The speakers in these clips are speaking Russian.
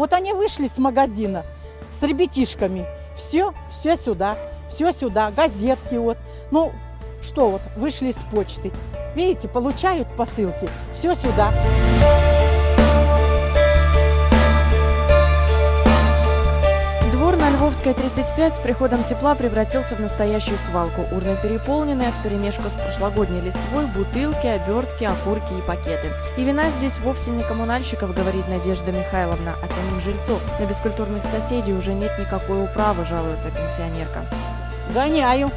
Вот они вышли с магазина с ребятишками. Все, все сюда, все сюда, газетки вот. Ну, что вот, вышли с почты. Видите, получают посылки, все сюда. Львовской 35 с приходом тепла превратился в настоящую свалку. Урны переполнены, в перемешку с прошлогодней листвой бутылки, обертки, окурки и пакеты. И вина здесь вовсе не коммунальщиков, говорит Надежда Михайловна, а самих жильцов. На бескультурных соседей уже нет никакой управы, жалуется пенсионерка. Гоняю.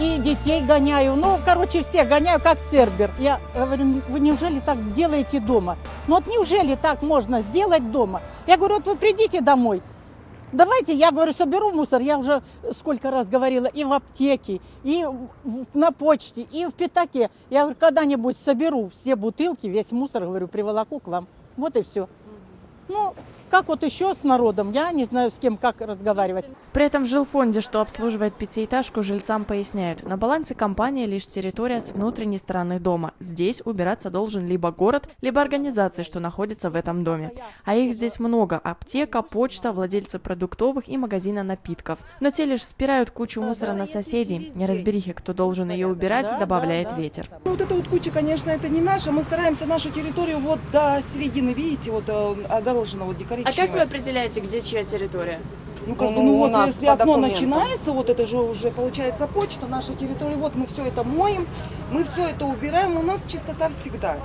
И детей гоняю. Ну, короче, всех гоняю, как цербер. Я говорю, вы неужели так делаете дома? Ну вот неужели так можно сделать дома? Я говорю, вот вы придите домой, Давайте, я говорю, соберу мусор, я уже сколько раз говорила, и в аптеке, и на почте, и в пятаке. Я говорю, когда-нибудь соберу все бутылки, весь мусор, говорю, приволоку к вам. Вот и все. Ну, как вот еще с народом, я не знаю, с кем как разговаривать. При этом в жилфонде, что обслуживает пятиэтажку, жильцам поясняют, на балансе компании лишь территория с внутренней стороны дома. Здесь убираться должен либо город, либо организации, что находятся в этом доме. А их здесь много – аптека, почта, владельцы продуктовых и магазина напитков. Но те лишь спирают кучу мусора на соседей. Неразберихи, кто должен ее убирать, добавляет ветер. Ну, вот эта вот куча, конечно, это не наша. Мы стараемся нашу территорию вот до середины, видите, вот э, огорожена вот декорировать. А как вы определяете, где чья территория? Ну, как бы, Ну, ну, вот если окно документам. начинается, вот это же уже получается почта, наша территория, вот мы все это моем, мы все это убираем, у нас чистота всегда.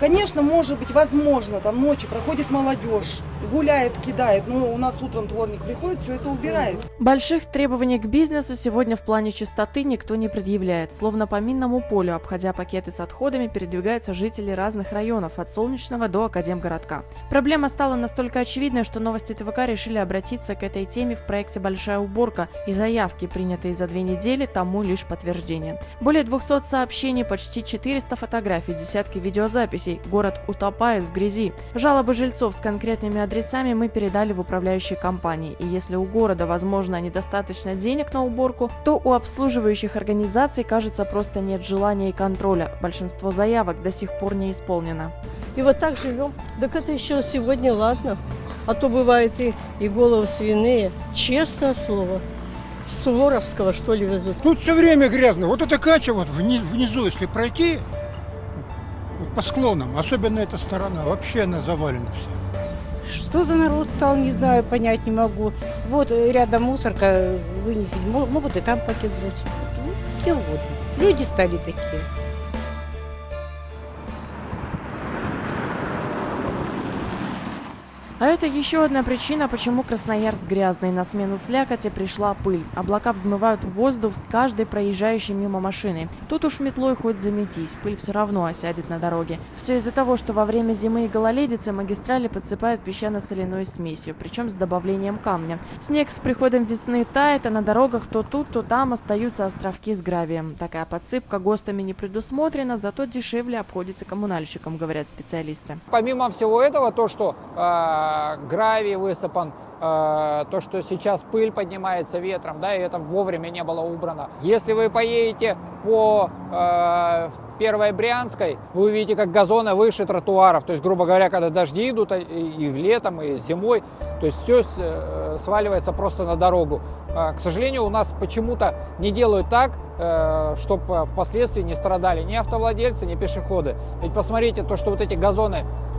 Конечно, может быть, возможно, там ночью проходит молодежь, гуляет, кидает, ну, у нас утром дворник приходит, все это убирает. Больших требований к бизнесу сегодня в плане чистоты никто не предъявляет. Словно по минному полю, обходя пакеты с отходами, передвигаются жители разных районов, от Солнечного до Академгородка. Проблема стала настолько очевидной, что новости ТВК решили обратиться к этой теме в проекте «Большая уборка», и заявки, принятые за две недели, тому лишь подтверждение. Более 200 сообщений, почти 400 фотографий, десятки видеозаписей. Город утопает в грязи. Жалобы жильцов с конкретными адресами мы передали в управляющие компании. И если у города, возможно, недостаточно денег на уборку, то у обслуживающих организаций, кажется, просто нет желания и контроля. Большинство заявок до сих пор не исполнено. И вот так живем. Так это еще сегодня ладно. А то бывает и, и головы свиные. Честное слово. С Суворовского, что ли, везут. Тут все время грязно. Вот эта кача вот вни- внизу, если пройти, по склонам, особенно эта сторона, вообще она завалена вся. Что за народ стал, не знаю, понять не могу. Вот э, рядом мусорка вынесет, мо- могут и там пакет бросить. Ну, где угодно. Люди стали такие. А это еще одна причина, почему Красноярск грязный. На смену слякоти пришла пыль. Облака взмывают в воздух с каждой проезжающей мимо машины. Тут уж метлой хоть заметись, пыль все равно осядет на дороге. Все из-за того, что во время зимы и гололедицы магистрали подсыпают песчано-соляной смесью, причем с добавлением камня. Снег с приходом весны тает, а на дорогах то тут, то там остаются островки с гравием. Такая подсыпка ГОСТами не предусмотрена, зато дешевле обходится коммунальщикам, говорят специалисты. Помимо всего этого, то, что э, гравий высыпан, э, то, что сейчас пыль поднимается ветром, да, и это вовремя не было убрано. Если вы поедете по э, Первой Брянской, вы увидите, как газоны выше тротуаров. То есть, грубо говоря, когда дожди идут а, и, и летом, и зимой, то есть все э, сваливается просто на дорогу. А, К сожалению, у нас почему-то не делают так, чтобы впоследствии не страдали ни автовладельцы, ни пешеходы. Ведь посмотрите, то, что вот эти газоны э,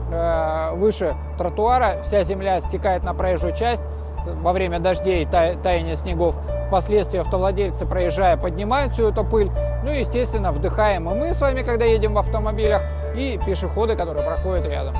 выше тротуара, вся земля стекает на проезжую часть во время дождей, та- таяния снегов. Впоследствии автовладельцы, проезжая, поднимают всю эту пыль. Ну и, естественно, вдыхаем и мы с вами, когда едем в автомобилях, и пешеходы, которые проходят рядом.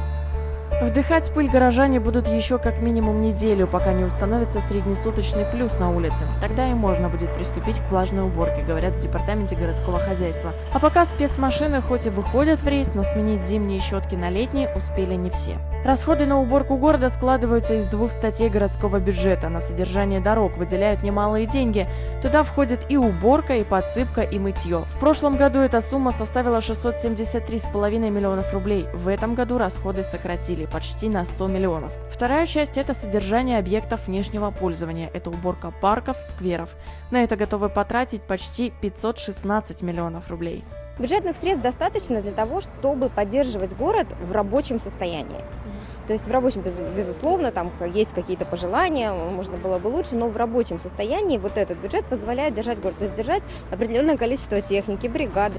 Вдыхать пыль горожане будут еще как минимум неделю, пока не установится среднесуточный плюс на улице. Тогда и можно будет приступить к влажной уборке, говорят в департаменте городского хозяйства. А пока спецмашины хоть и выходят в рейс, но сменить зимние щетки на летние успели не все. Расходы на уборку города складываются из двух статей городского бюджета. На содержание дорог выделяют немалые деньги. Туда входит и уборка, и подсыпка, и мытье. В прошлом году эта сумма составила 673,5 миллионов рублей. В этом году расходы сократили почти на 100 миллионов. Вторая часть – это содержание объектов внешнего пользования. Это уборка парков, скверов. На это готовы потратить почти 516 миллионов рублей. Бюджетных средств достаточно для того, чтобы поддерживать город в рабочем состоянии. То есть в рабочем, без- безусловно, там есть какие-то пожелания, можно было бы лучше, но в рабочем состоянии вот этот бюджет позволяет держать город, то есть держать определенное количество техники, бригад.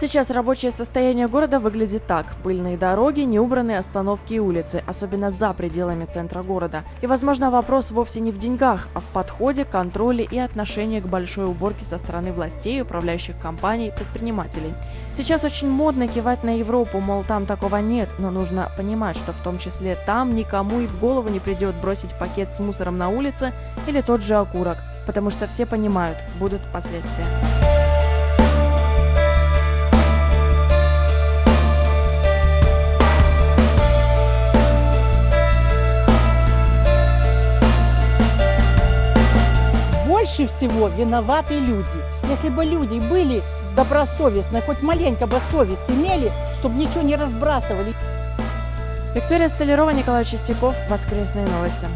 Сейчас рабочее состояние города выглядит так. Пыльные дороги, неубранные остановки и улицы, особенно за пределами центра города. И, возможно, вопрос вовсе не в деньгах, а в подходе, контроле и отношении к большой уборке со стороны властей, управляющих компаний, предпринимателей. Сейчас очень модно кивать на Европу, мол, там такого нет, но нужно понимать, что в том числе там никому и в голову не придет бросить пакет с мусором на улице или тот же окурок, потому что все понимают, будут последствия. Всего виноваты люди. Если бы люди были добросовестны, хоть маленько бы совесть имели, чтобы ничего не разбрасывали, Виктория Столярова, Николай Чистяков. Воскресные новости.